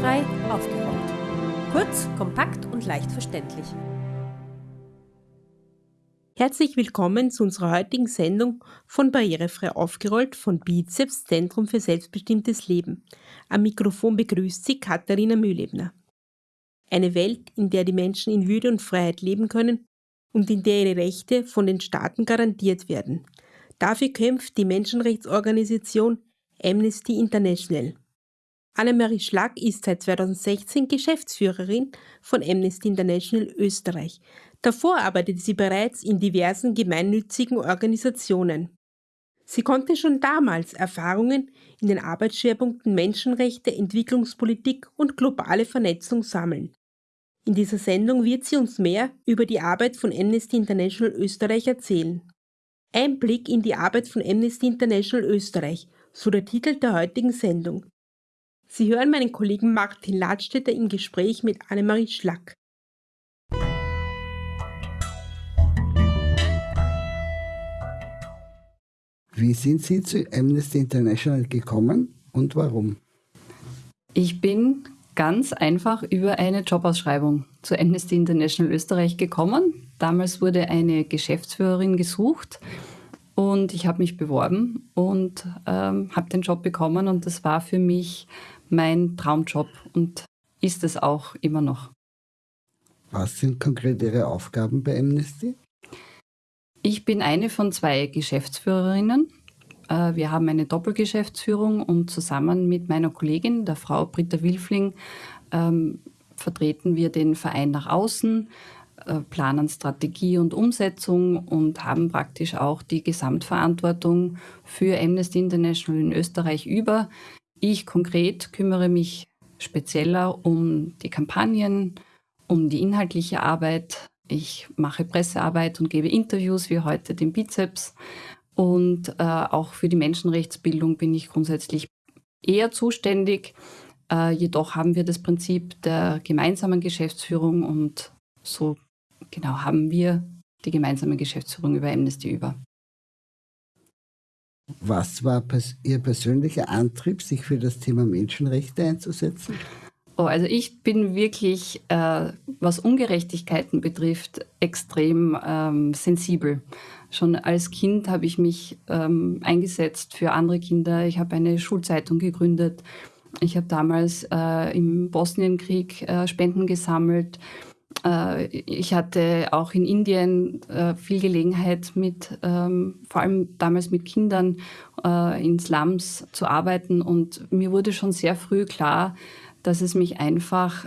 Barrierefrei aufgeräumt. Kurz, kompakt und leicht verständlich. Herzlich willkommen zu unserer heutigen Sendung von Barrierefrei aufgerollt von Bizeps Zentrum für selbstbestimmtes Leben. Am Mikrofon begrüßt Sie Katharina Mühlebner. Eine Welt, in der die Menschen in Würde und Freiheit leben können und in der ihre Rechte von den Staaten garantiert werden. Dafür kämpft die Menschenrechtsorganisation Amnesty International. Annemarie Schlack ist seit 2016 Geschäftsführerin von Amnesty International Österreich. Davor arbeitete sie bereits in diversen gemeinnützigen Organisationen. Sie konnte schon damals Erfahrungen in den Arbeitsschwerpunkten Menschenrechte, Entwicklungspolitik und globale Vernetzung sammeln. In dieser Sendung wird sie uns mehr über die Arbeit von Amnesty International Österreich erzählen. Ein Blick in die Arbeit von Amnesty International Österreich, so der Titel der heutigen Sendung. Sie hören meinen Kollegen Martin Ladstätter im Gespräch mit Annemarie Schlack. Wie sind Sie zu Amnesty International gekommen und warum? Ich bin ganz einfach über eine Jobausschreibung zu Amnesty International Österreich gekommen. Damals wurde eine Geschäftsführerin gesucht und ich habe mich beworben und ähm, habe den Job bekommen und das war für mich mein Traumjob und ist es auch immer noch. Was sind konkret Ihre Aufgaben bei Amnesty? Ich bin eine von zwei Geschäftsführerinnen. Äh, wir haben eine Doppelgeschäftsführung und zusammen mit meiner Kollegin, der Frau Britta Wilfling, ähm, vertreten wir den Verein nach außen, äh, planen Strategie und Umsetzung und haben praktisch auch die Gesamtverantwortung für Amnesty International in Österreich über. Ich konkret kümmere mich spezieller um die Kampagnen, um die inhaltliche Arbeit. Ich mache Pressearbeit und gebe Interviews wie heute den Bizeps. Und äh, auch für die Menschenrechtsbildung bin ich grundsätzlich eher zuständig. Äh, jedoch haben wir das Prinzip der gemeinsamen Geschäftsführung und so genau haben wir die gemeinsame Geschäftsführung über Amnesty über. Was war Ihr persönlicher Antrieb, sich für das Thema Menschenrechte einzusetzen? Oh, also ich bin wirklich, äh, was Ungerechtigkeiten betrifft, extrem ähm, sensibel. Schon als Kind habe ich mich ähm, eingesetzt für andere Kinder. Ich habe eine Schulzeitung gegründet. Ich habe damals äh, im Bosnienkrieg äh, Spenden gesammelt. Äh, ich hatte auch in Indien äh, viel Gelegenheit, mit, ähm, vor allem damals mit Kindern äh, in Slums zu arbeiten. Und mir wurde schon sehr früh klar, dass es mich einfach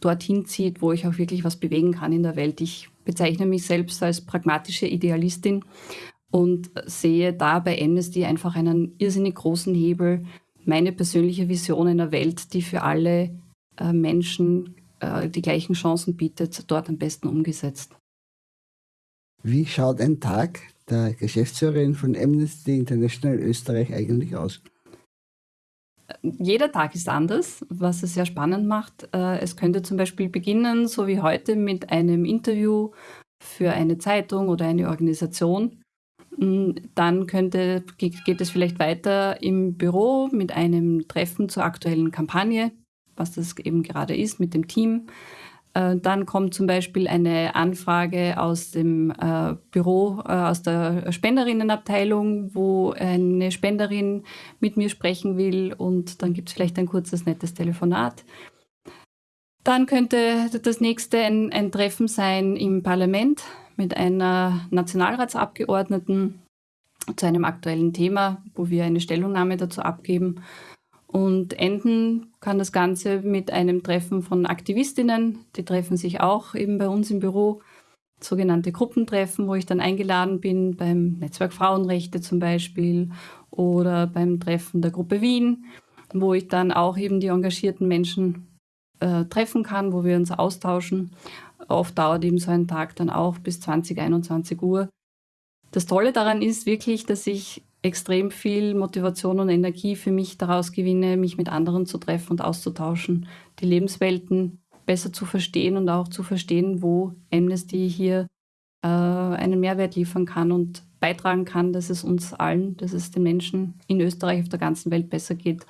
dorthin zieht, wo ich auch wirklich was bewegen kann in der Welt. Ich bezeichne mich selbst als pragmatische Idealistin und sehe da bei Amnesty einfach einen irrsinnig großen Hebel, meine persönliche Vision einer Welt, die für alle Menschen äh, die gleichen Chancen bietet, dort am besten umgesetzt. Wie schaut ein Tag der Geschäftsführerin von Amnesty International Österreich eigentlich aus? Jeder Tag ist anders, was es sehr spannend macht. Äh, es könnte zum Beispiel beginnen, so wie heute, mit einem Interview für eine Zeitung oder eine Organisation. Mm, dann könnte, geht es vielleicht weiter im Büro mit einem Treffen zur aktuellen Kampagne was das eben gerade ist mit dem Team. Äh, dann kommt zum Beispiel eine Anfrage aus dem äh, Büro, äh, aus der Spenderinnenabteilung, wo eine Spenderin mit mir sprechen will und dann gibt es vielleicht ein kurzes, nettes Telefonat. Dann könnte das nächste ein, ein Treffen sein im Parlament mit einer Nationalratsabgeordneten zu einem aktuellen Thema, wo wir eine Stellungnahme dazu abgeben. Und enden kann das Ganze mit einem Treffen von Aktivistinnen. Die treffen sich auch eben bei uns im Büro, sogenannte Gruppentreffen, wo ich dann eingeladen bin, beim Netzwerk Frauenrechte zum Beispiel oder beim Treffen der Gruppe Wien, wo ich dann auch eben die engagierten Menschen äh, treffen kann, wo wir uns austauschen. Oft dauert eben so ein Tag dann auch bis 20, 21 Uhr. Das Tolle daran ist wirklich, dass ich extrem viel Motivation und Energie für mich daraus gewinne, mich mit anderen zu treffen und auszutauschen, die Lebenswelten besser zu verstehen und auch zu verstehen, wo Amnesty hier äh, einen Mehrwert liefern kann und beitragen kann, dass es uns allen, dass es den Menschen in Österreich auf der ganzen Welt besser geht.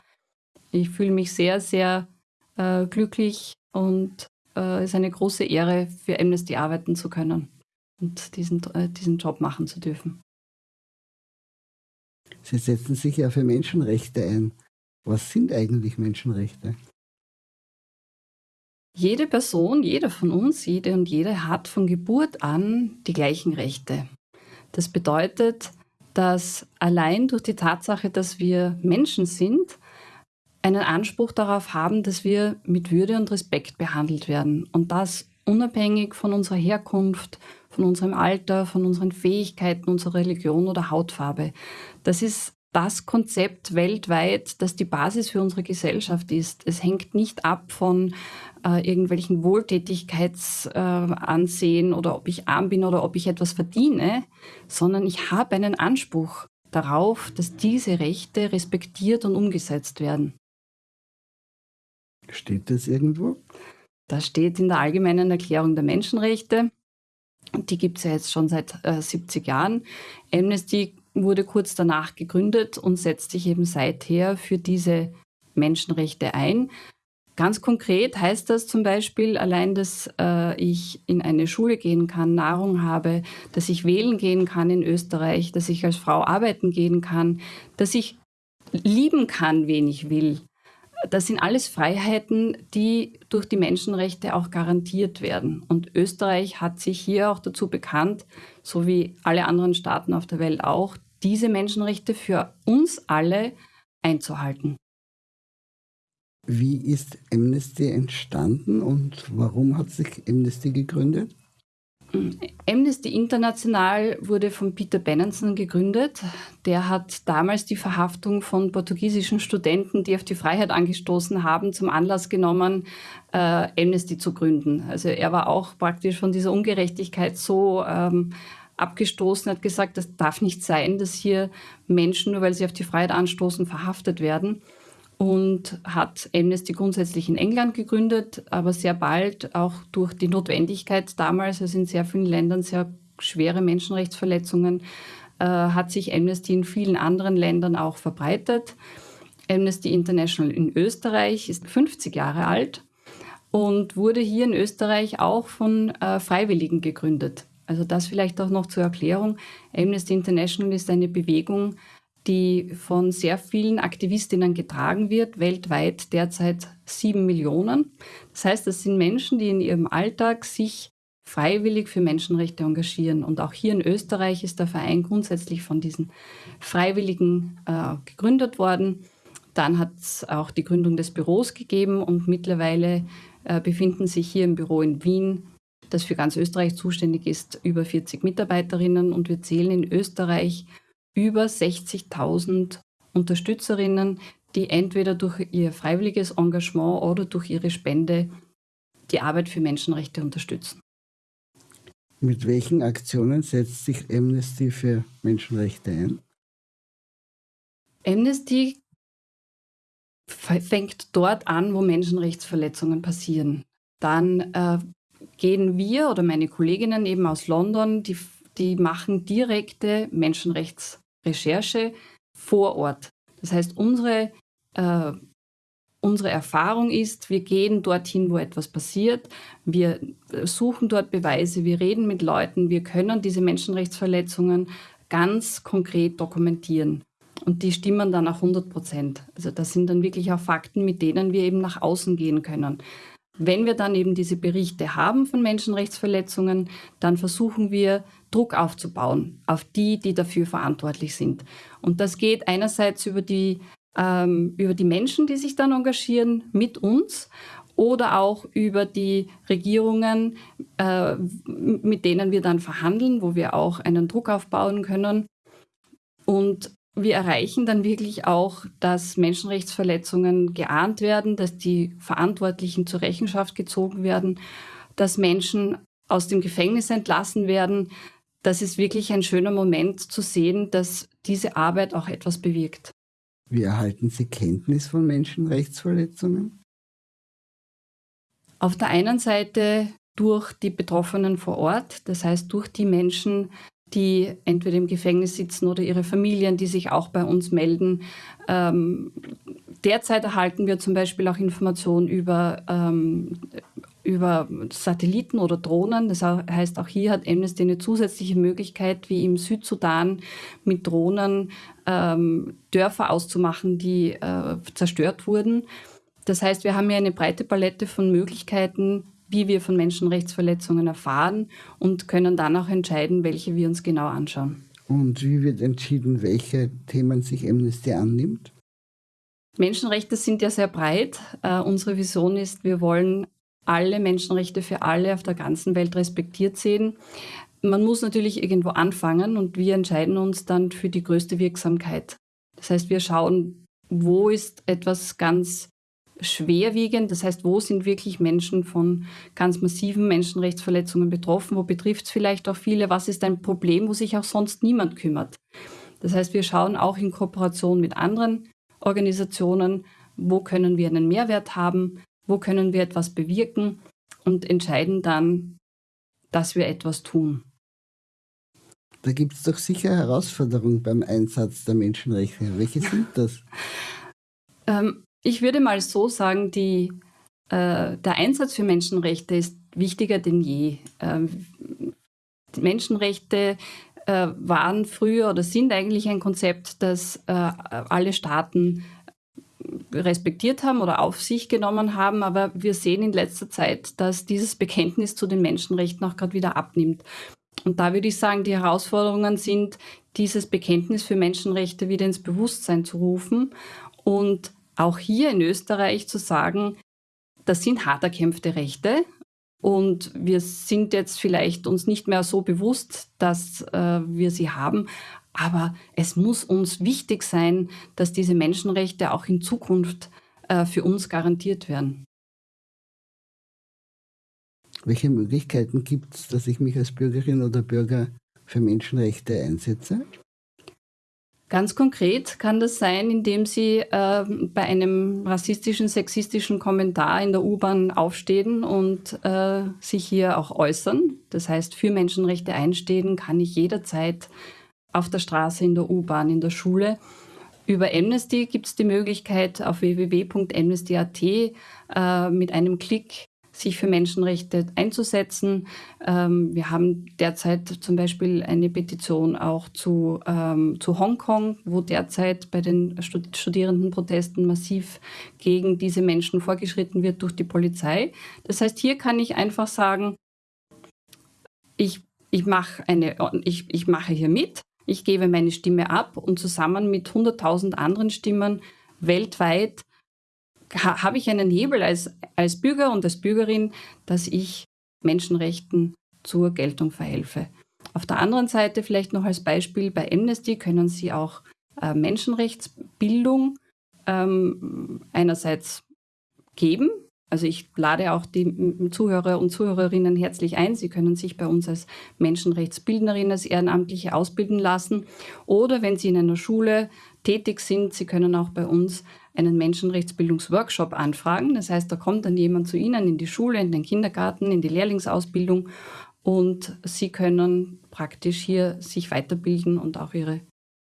Ich fühle mich sehr, sehr äh, glücklich und äh, ist eine große Ehre, für Amnesty arbeiten zu können und diesen, äh, diesen Job machen zu dürfen. Sie setzen sich ja für Menschenrechte ein. Was sind eigentlich Menschenrechte? Jede Person, jeder von uns, jede und jede hat von Geburt an die gleichen Rechte. Das bedeutet, dass allein durch die Tatsache, dass wir Menschen sind, einen Anspruch darauf haben, dass wir mit Würde und Respekt behandelt werden. Und das unabhängig von unserer Herkunft, von unserem Alter, von unseren Fähigkeiten, unserer Religion oder Hautfarbe. Das ist das Konzept weltweit, das die Basis für unsere Gesellschaft ist. Es hängt nicht ab von äh, irgendwelchen Wohltätigkeitsansehen äh, oder ob ich arm bin oder ob ich etwas verdiene, sondern ich habe einen Anspruch darauf, dass diese Rechte respektiert und umgesetzt werden. Steht das irgendwo? Das steht in der Allgemeinen Erklärung der Menschenrechte. Die gibt es ja jetzt schon seit äh, 70 Jahren. Amnesty wurde kurz danach gegründet und setzt sich eben seither für diese Menschenrechte ein. Ganz konkret heißt das zum Beispiel allein, dass äh, ich in eine Schule gehen kann, Nahrung habe, dass ich wählen gehen kann in Österreich, dass ich als Frau arbeiten gehen kann, dass ich lieben kann, wen ich will. Das sind alles Freiheiten, die durch die Menschenrechte auch garantiert werden. Und Österreich hat sich hier auch dazu bekannt, so wie alle anderen Staaten auf der Welt auch, diese Menschenrechte für uns alle einzuhalten. Wie ist Amnesty entstanden und warum hat sich Amnesty gegründet? Amnesty International wurde von Peter Benenson gegründet. Der hat damals die Verhaftung von portugiesischen Studenten, die auf die Freiheit angestoßen haben, zum Anlass genommen, äh, Amnesty zu gründen. Also er war auch praktisch von dieser Ungerechtigkeit so ähm, abgestoßen, hat gesagt, das darf nicht sein, dass hier Menschen, nur weil sie auf die Freiheit anstoßen, verhaftet werden und hat Amnesty grundsätzlich in England gegründet, aber sehr bald auch durch die Notwendigkeit damals, also in sehr vielen Ländern sehr schwere Menschenrechtsverletzungen, äh, hat sich Amnesty in vielen anderen Ländern auch verbreitet. Amnesty International in Österreich ist 50 Jahre alt und wurde hier in Österreich auch von äh, Freiwilligen gegründet. Also das vielleicht auch noch zur Erklärung. Amnesty International ist eine Bewegung, die von sehr vielen Aktivistinnen getragen wird, weltweit derzeit sieben Millionen. Das heißt, das sind Menschen, die in ihrem Alltag sich freiwillig für Menschenrechte engagieren. Und auch hier in Österreich ist der Verein grundsätzlich von diesen Freiwilligen äh, gegründet worden. Dann hat es auch die Gründung des Büros gegeben und mittlerweile äh, befinden sich hier im Büro in Wien, das für ganz Österreich zuständig ist, über 40 Mitarbeiterinnen und wir zählen in Österreich über 60.000 Unterstützerinnen, die entweder durch ihr freiwilliges Engagement oder durch ihre Spende die Arbeit für Menschenrechte unterstützen. Mit welchen Aktionen setzt sich Amnesty für Menschenrechte ein? Amnesty fängt dort an, wo Menschenrechtsverletzungen passieren. Dann äh, gehen wir oder meine Kolleginnen eben aus London, die, die machen direkte Menschenrechtsrecherche vor Ort. Das heißt, unsere, äh, unsere Erfahrung ist, wir gehen dorthin, wo etwas passiert, wir suchen dort Beweise, wir reden mit Leuten, wir können diese Menschenrechtsverletzungen ganz konkret dokumentieren. Und die stimmen dann auch 100 Prozent. Also das sind dann wirklich auch Fakten, mit denen wir eben nach außen gehen können. Wenn wir dann eben diese Berichte haben von Menschenrechtsverletzungen, dann versuchen wir Druck aufzubauen auf die, die dafür verantwortlich sind. Und das geht einerseits über die, ähm, über die Menschen, die sich dann engagieren, mit uns oder auch über die Regierungen, äh, mit denen wir dann verhandeln, wo wir auch einen Druck aufbauen können. Und wir erreichen dann wirklich auch, dass Menschenrechtsverletzungen geahnt werden, dass die Verantwortlichen zur Rechenschaft gezogen werden, dass Menschen aus dem Gefängnis entlassen werden. Das ist wirklich ein schöner Moment zu sehen, dass diese Arbeit auch etwas bewirkt. Wie erhalten Sie Kenntnis von Menschenrechtsverletzungen? Auf der einen Seite durch die Betroffenen vor Ort, das heißt durch die Menschen, die entweder im Gefängnis sitzen oder ihre Familien, die sich auch bei uns melden. Ähm, derzeit erhalten wir zum Beispiel auch Informationen über, ähm, über Satelliten oder Drohnen. Das heißt, auch hier hat Amnesty eine zusätzliche Möglichkeit, wie im Südsudan mit Drohnen ähm, Dörfer auszumachen, die äh, zerstört wurden. Das heißt, wir haben hier eine breite Palette von Möglichkeiten, wie wir von Menschenrechtsverletzungen erfahren und können dann auch entscheiden, welche wir uns genau anschauen. Und wie wird entschieden, welche Themen sich Amnesty annimmt? Menschenrechte sind ja sehr breit. Uh, unsere Vision ist, wir wollen alle Menschenrechte für alle auf der ganzen Welt respektiert sehen. Man muss natürlich irgendwo anfangen und wir entscheiden uns dann für die größte Wirksamkeit. Das heißt, wir schauen, wo ist etwas ganz schwerwiegend, das heißt, wo sind wirklich Menschen von ganz massiven Menschenrechtsverletzungen betroffen, wo betrifft es vielleicht auch viele, was ist ein Problem, wo sich auch sonst niemand kümmert. Das heißt, wir schauen auch in Kooperation mit anderen Organisationen, wo können wir einen Mehrwert haben, wo können wir etwas bewirken und entscheiden dann, dass wir etwas tun. Da gibt es doch sicher Herausforderungen beim Einsatz der Menschenrechte. Welche sind das? ähm, ich würde mal so sagen, die, äh, der Einsatz für Menschenrechte ist wichtiger denn je. Ähm, Menschenrechte äh, waren früher oder sind eigentlich ein Konzept, das äh, alle Staaten respektiert haben oder auf sich genommen haben, aber wir sehen in letzter Zeit, dass dieses Bekenntnis zu den Menschenrechten auch gerade wieder abnimmt. Und da würde ich sagen, die Herausforderungen sind, dieses Bekenntnis für Menschenrechte wieder ins Bewusstsein zu rufen und auch hier in Österreich zu sagen, das sind hart erkämpfte Rechte und wir sind jetzt vielleicht uns nicht mehr so bewusst, dass äh, wir sie haben, aber es muss uns wichtig sein, dass diese Menschenrechte auch in Zukunft äh, für uns garantiert werden. Welche Möglichkeiten gibt es, dass ich mich als Bürgerin oder Bürger für Menschenrechte einsetze? Ganz konkret kann das sein, indem Sie äh, bei einem rassistischen, sexistischen Kommentar in der U-Bahn aufstehen und äh, sich hier auch äußern. Das heißt, für Menschenrechte einstehen kann ich jederzeit auf der Straße, in der U-Bahn, in der Schule. Über Amnesty gibt es die Möglichkeit, auf www.amnesty.at äh, mit einem Klick sich für Menschenrechte einzusetzen. Ähm, wir haben derzeit zum Beispiel eine Petition auch zu, ähm, zu Hongkong, wo derzeit bei den Studierendenprotesten massiv gegen diese Menschen vorgeschritten wird durch die Polizei. Das heißt, hier kann ich einfach sagen, ich, ich, mache eine, ich, ich mache hier mit, ich gebe meine Stimme ab und zusammen mit 100.000 anderen Stimmen weltweit ha, habe ich einen Hebel als, als Bürger und als Bürgerin, dass ich Menschenrechten zur Geltung verhelfe. Auf der anderen Seite vielleicht noch als Beispiel bei Amnesty können Sie auch äh, Menschenrechtsbildung ähm, einerseits geben. Also ich lade auch die Zuhörer und Zuhörerinnen herzlich ein. Sie können sich bei uns als Menschenrechtsbildnerin, als Ehrenamtliche ausbilden lassen. Oder wenn Sie in einer Schule tätig sind, Sie können auch bei uns einen Menschenrechtsbildungsworkshop anfragen. Das heißt, da kommt dann jemand zu Ihnen in die Schule, in den Kindergarten, in die Lehrlingsausbildung und Sie können praktisch hier sich weiterbilden und auch Ihre,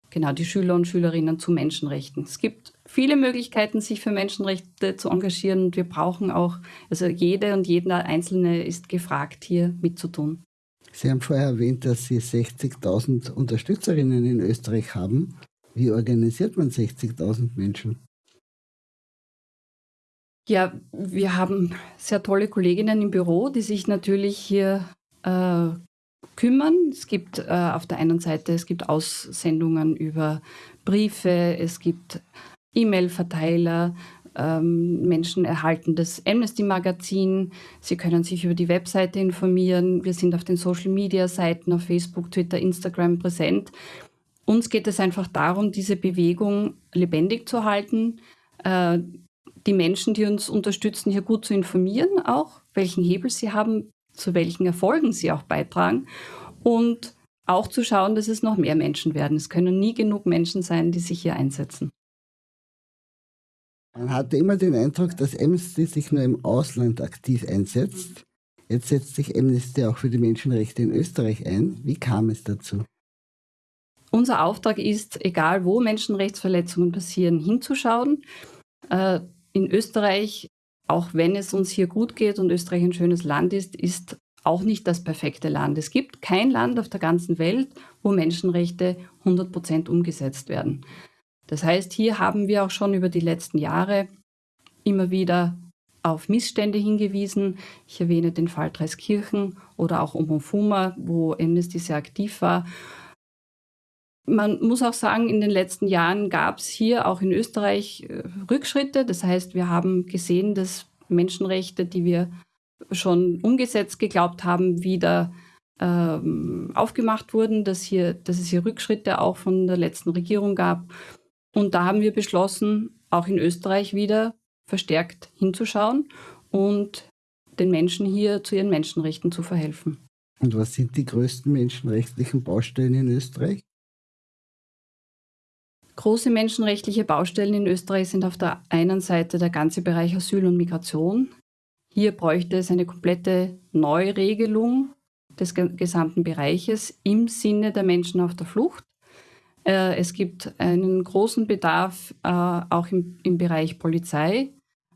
genau, die Schüler und Schülerinnen zu Menschenrechten. Es gibt viele Möglichkeiten, sich für Menschenrechte zu engagieren und wir brauchen auch, also jede und jeder Einzelne ist gefragt, hier mitzutun. Sie haben vorher erwähnt, dass Sie 60.000 Unterstützerinnen in Österreich haben. Wie organisiert man 60.000 Menschen? Ja, wir haben sehr tolle Kolleginnen im Büro, die sich natürlich hier äh, kümmern. Es gibt äh, auf der einen Seite, es gibt Aussendungen über Briefe, es gibt E-Mail-Verteiler, ähm, Menschen erhalten das Amnesty-Magazin. Sie können sich über die Webseite informieren. Wir sind auf den Social-Media-Seiten, auf Facebook, Twitter, Instagram präsent. Uns geht es einfach darum, diese Bewegung lebendig zu halten, äh, die Menschen, die uns unterstützen, hier gut zu informieren, auch welchen Hebel sie haben, zu welchen Erfolgen sie auch beitragen und auch zu schauen, dass es noch mehr Menschen werden. Es können nie genug Menschen sein, die sich hier einsetzen. Man hatte immer den Eindruck, dass Amnesty sich nur im Ausland aktiv einsetzt. Jetzt setzt sich Amnesty auch für die Menschenrechte in Österreich ein. Wie kam es dazu? Unser Auftrag ist, egal wo Menschenrechtsverletzungen passieren, hinzuschauen Äh, in Österreich, auch wenn es uns hier gut geht und Österreich ein schönes Land ist, ist auch nicht das perfekte Land. Es gibt kein Land auf der ganzen Welt, wo Menschenrechte 100 Prozent umgesetzt werden. Das heißt, hier haben wir auch schon über die letzten Jahre immer wieder auf Missstände hingewiesen. Ich erwähne den Fall Dreiskirchen oder auch Omofuma, wo Amnesty sehr aktiv war. Man muss auch sagen, in den letzten Jahren gab es hier auch in Österreich äh, Rückschritte. Das heißt, wir haben gesehen, dass Menschenrechte, die wir schon umgesetzt geglaubt haben, wieder ähm, aufgemacht wurden, dass, hier, dass es hier Rückschritte auch von der letzten Regierung gab. Und da haben wir beschlossen, auch in Österreich wieder verstärkt hinzuschauen und den Menschen hier zu ihren Menschenrechten zu verhelfen. Und was sind die größten menschenrechtlichen Baustellen in Österreich? Große menschenrechtliche Baustellen in Österreich sind auf der einen Seite der ganze Bereich Asyl und Migration. Hier bräuchte es eine komplette Neuregelung des gesamten Bereiches im Sinne der Menschen auf der Flucht. Äh, es gibt einen großen Bedarf äh, auch im, Bereich Polizei,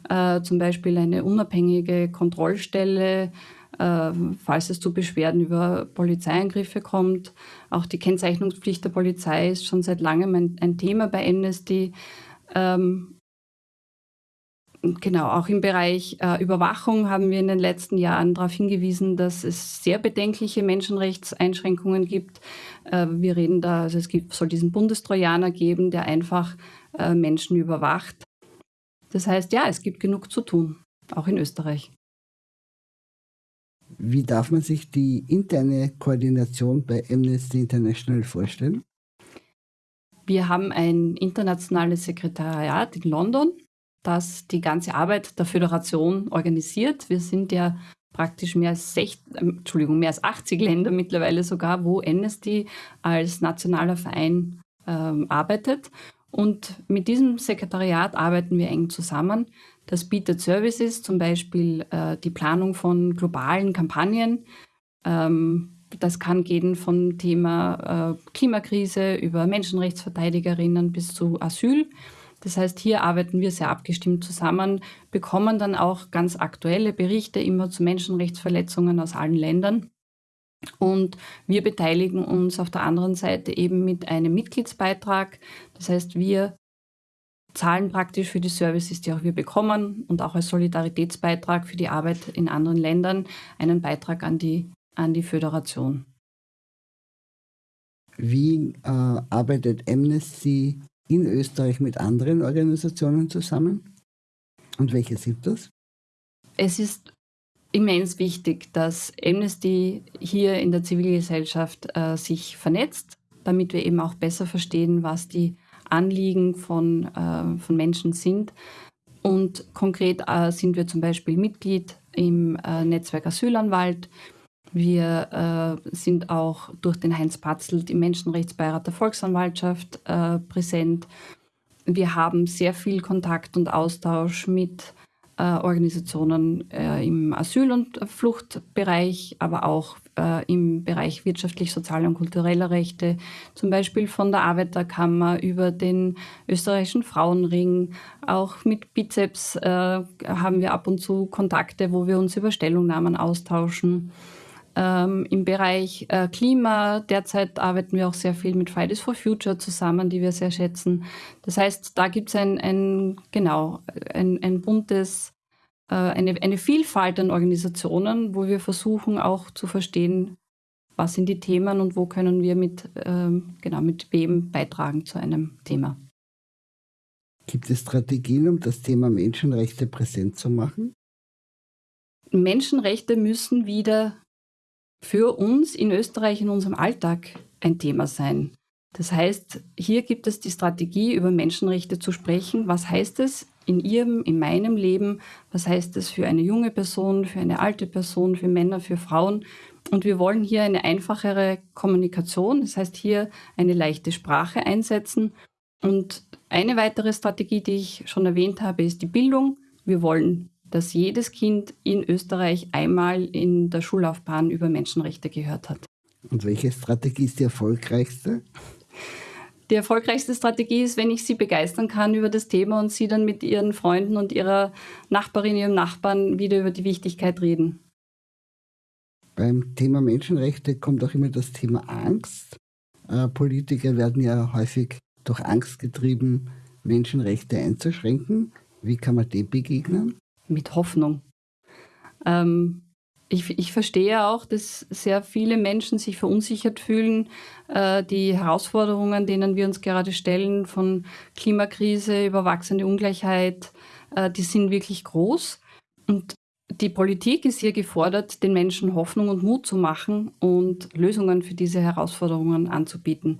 äh, zum Beispiel eine unabhängige Kontrollstelle, falls es zu Beschwerden über Polizeiangriffe kommt. Auch die Kennzeichnungspflicht der Polizei ist schon seit langem ein, ein Thema bei Amnesty. Ähm, genau, auch im Bereich äh, Überwachung haben wir in den letzten Jahren darauf hingewiesen, dass es sehr bedenkliche Menschenrechtseinschränkungen gibt. Äh, wir reden da, also es gibt, soll diesen Bundestrojaner geben, der einfach äh, Menschen überwacht. Das heißt, ja, es gibt genug zu tun, auch in Österreich. Wie darf man sich die interne Koordination bei Amnesty International vorstellen? Wir haben ein internationales Sekretariat in London, das die ganze Arbeit der Föderation organisiert. Wir sind ja praktisch mehr als, 60, Entschuldigung, mehr als 80 Länder mittlerweile sogar, wo Amnesty als nationaler Verein ähm, arbeitet. Und mit diesem Sekretariat arbeiten wir eng zusammen. Das bietet Services, zum Beispiel äh, die Planung von globalen Kampagnen. Ähm, das kann gehen vom Thema äh, Klimakrise über Menschenrechtsverteidigerinnen bis zu Asyl. Das heißt, hier arbeiten wir sehr abgestimmt zusammen, bekommen dann auch ganz aktuelle Berichte immer zu Menschenrechtsverletzungen aus allen Ländern und wir beteiligen uns auf der anderen Seite eben mit einem Mitgliedsbeitrag. Das heißt, wir zahlen praktisch für die Services, die auch wir bekommen und auch als Solidaritätsbeitrag für die Arbeit in anderen Ländern einen Beitrag an die, an die Föderation. Wie äh, arbeitet Amnesty in Österreich mit anderen Organisationen zusammen? Und welche sind das? Es ist immens wichtig, dass Amnesty hier in der Zivilgesellschaft äh, sich vernetzt, damit wir eben auch besser verstehen, was die Anliegen von, äh, von Menschen sind. Und konkret äh, sind wir zum Beispiel Mitglied im äh, Netzwerk Asylanwalt. Wir äh, sind auch durch den Heinz Patzelt im Menschenrechtsbeirat der Volksanwaltschaft äh, präsent. Wir haben sehr viel Kontakt und Austausch mit äh, Organisationen im Asyl- und Fluchtbereich, aber auch äh, im Bereich wirtschaftlich, sozialer und kultureller Rechte, zum Beispiel von der Arbeiterkammer über den österreichischen Frauenring. Auch mit Bizeps äh, haben wir ab und zu Kontakte, wo wir uns über Stellungnahmen austauschen. Ähm, Im Bereich äh, Klima derzeit arbeiten wir auch sehr viel mit Fridays for Future zusammen, die wir sehr schätzen. Das heißt, da gibt es ein, ein, genau, ein, ein buntes, eine, eine Vielfalt an Organisationen, wo wir versuchen auch zu verstehen, was sind die Themen und wo können wir mit, ähm, genau, mit wem beitragen zu einem Thema. Gibt es Strategien, um das Thema Menschenrechte präsent zu machen? Menschenrechte müssen wieder für uns in Österreich in unserem Alltag ein Thema sein. Das heißt, hier gibt es die Strategie, über Menschenrechte zu sprechen. Was heißt es in ihrem, in meinem Leben? Was heißt es für eine junge Person, für eine alte Person, für Männer, für Frauen? Und wir wollen hier eine einfachere Kommunikation, das heißt hier eine leichte Sprache einsetzen. Und eine weitere Strategie, die ich schon erwähnt habe, ist die Bildung. Wir wollen dass jedes Kind in Österreich einmal in der Schullaufbahn über Menschenrechte gehört hat. Und welche Strategie ist die erfolgreichste? Die erfolgreichste Strategie ist, wenn ich sie begeistern kann über das Thema und sie dann mit ihren Freunden und ihrer Nachbarin, ihrem Nachbarn wieder über die Wichtigkeit reden. Beim Thema Menschenrechte kommt auch immer das Thema Angst. Äh, Politiker werden ja häufig durch Angst getrieben, Menschenrechte einzuschränken. Wie kann man dem begegnen? Mit Hoffnung. Ähm, ich, ich, verstehe auch, dass sehr viele Menschen sich verunsichert fühlen. Äh, die Herausforderungen, denen wir uns gerade stellen, von Klimakrise über wachsende Ungleichheit, äh, die sind wirklich groß. Und die Politik ist hier gefordert, den Menschen Hoffnung und Mut zu machen und Lösungen für diese Herausforderungen anzubieten.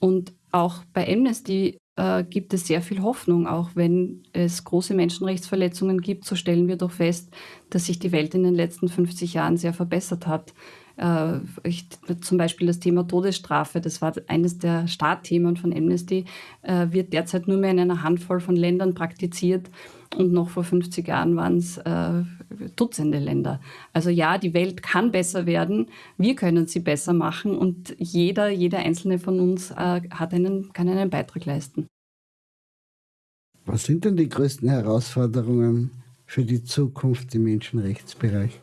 Und auch bei Amnesty äh, gibt es sehr viel Hoffnung. Auch wenn es große Menschenrechtsverletzungen gibt, so stellen wir doch fest, dass sich die Welt in den letzten 50 Jahren sehr verbessert hat. Äh, ich, zum Beispiel das Thema Todesstrafe, das war eines der Startthemen von Amnesty, äh, wird derzeit nur mehr in einer Handvoll von Ländern praktiziert. Und noch vor 50 Jahren waren es äh, Dutzende Länder. Also ja, die Welt kann besser werden, wir können sie besser machen und jeder, jeder einzelne von uns äh, hat einen, kann einen Beitrag leisten. Was sind denn die größten Herausforderungen für die Zukunft im Menschenrechtsbereich?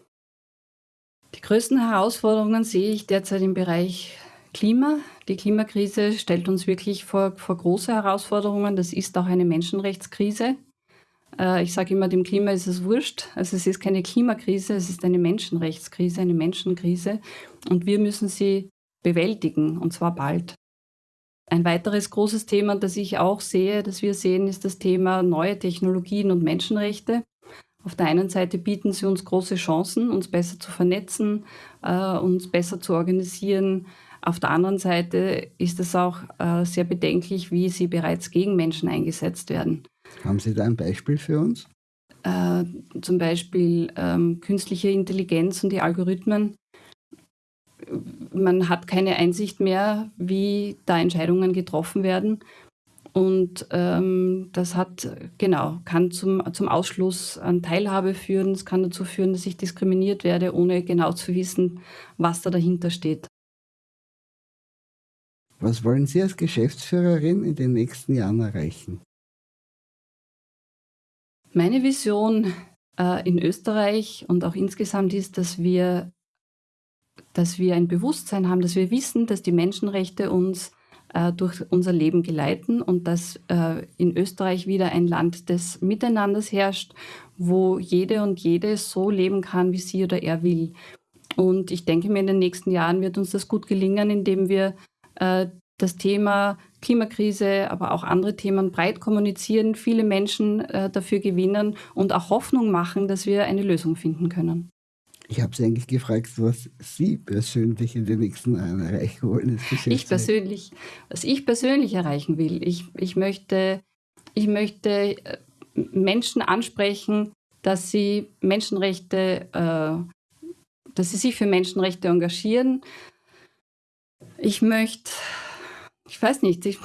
Die größten Herausforderungen sehe ich derzeit im Bereich Klima. Die Klimakrise stellt uns wirklich vor, vor große Herausforderungen. Das ist auch eine Menschenrechtskrise. Äh, ich sage immer, dem Klima ist es wurscht. Also es ist keine Klimakrise, es ist eine Menschenrechtskrise, eine Menschenkrise. Und wir müssen sie bewältigen, und zwar bald. Ein weiteres großes Thema, das ich auch sehe, das wir sehen, ist das Thema neue Technologien und Menschenrechte. Auf der einen Seite bieten sie uns große Chancen, uns besser zu vernetzen, äh, uns besser zu organisieren. Auf der anderen Seite ist es auch äh, sehr bedenklich, wie sie bereits gegen Menschen eingesetzt werden. Haben Sie da ein Beispiel für uns? Äh, zum Beispiel ähm, künstliche Intelligenz und die Algorithmen. Man hat keine Einsicht mehr, wie da Entscheidungen getroffen werden. Und ähm, das hat, genau, kann zum, zum Ausschluss an Teilhabe führen. Es kann dazu führen, dass ich diskriminiert werde, ohne genau zu wissen, was da dahinter steht. Was wollen Sie als Geschäftsführerin in den nächsten Jahren erreichen? Meine Vision äh, in Österreich und auch insgesamt ist, dass wir, dass wir ein Bewusstsein haben, dass wir wissen, dass die Menschenrechte uns äh, durch unser Leben geleiten und dass äh, in Österreich wieder ein Land des Miteinanders herrscht, wo jede und jede so leben kann, wie sie oder er will. Und ich denke mir, in den nächsten Jahren wird uns das gut gelingen, indem wir äh, das Thema Klimakrise, aber auch andere Themen breit kommunizieren, viele Menschen äh, dafür gewinnen und auch Hoffnung machen, dass wir eine Lösung finden können. Ich habe Sie eigentlich gefragt, was Sie persönlich in den nächsten Jahren erreichen wollen. Ich persönlich, was ich persönlich erreichen will, ich, ich, möchte, ich möchte äh, Menschen ansprechen, dass sie Menschenrechte, äh, dass sie sich für Menschenrechte engagieren. Ich möchte ich weiß nicht, ich,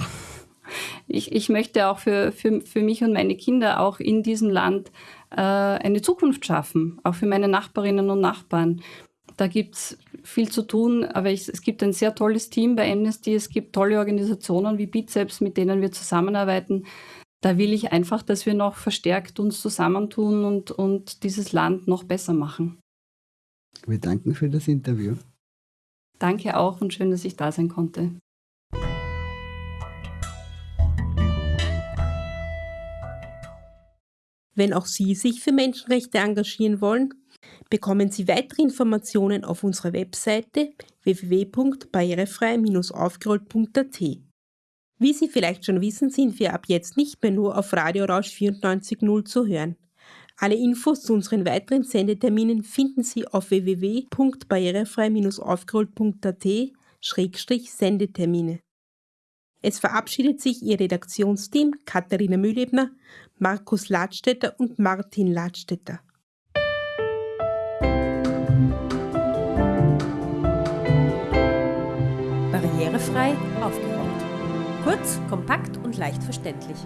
ich, ich möchte auch für, für, für mich und meine Kinder auch in diesem Land äh, eine Zukunft schaffen, auch für meine Nachbarinnen und Nachbarn. Da gibt es viel zu tun, aber ich, es gibt ein sehr tolles Team bei Amnesty, es gibt tolle Organisationen wie Bizeps, mit denen wir zusammenarbeiten. Da will ich einfach, dass wir noch verstärkt uns zusammentun und, und dieses Land noch besser machen. Wir danken für das Interview. Danke auch und schön, dass ich da sein konnte. Wenn auch Sie sich für Menschenrechte engagieren wollen, bekommen Sie weitere Informationen auf unserer Webseite www.barrierefrei-aufgerollt.at. Wie Sie vielleicht schon wissen, sind wir ab jetzt nicht mehr nur auf Radio Rausch 94.0 zu hören. Alle Infos zu unseren weiteren Sendeterminen finden Sie auf www.barrierefrei-aufgerollt.at-sendetermine. Es verabschiedet sich Ihr Redaktionsteam Katharina Mühlebner Markus Ladstätter und Martin Ladstätter. Barrierefrei aufgeräumt. Kurz, kompakt und leicht verständlich.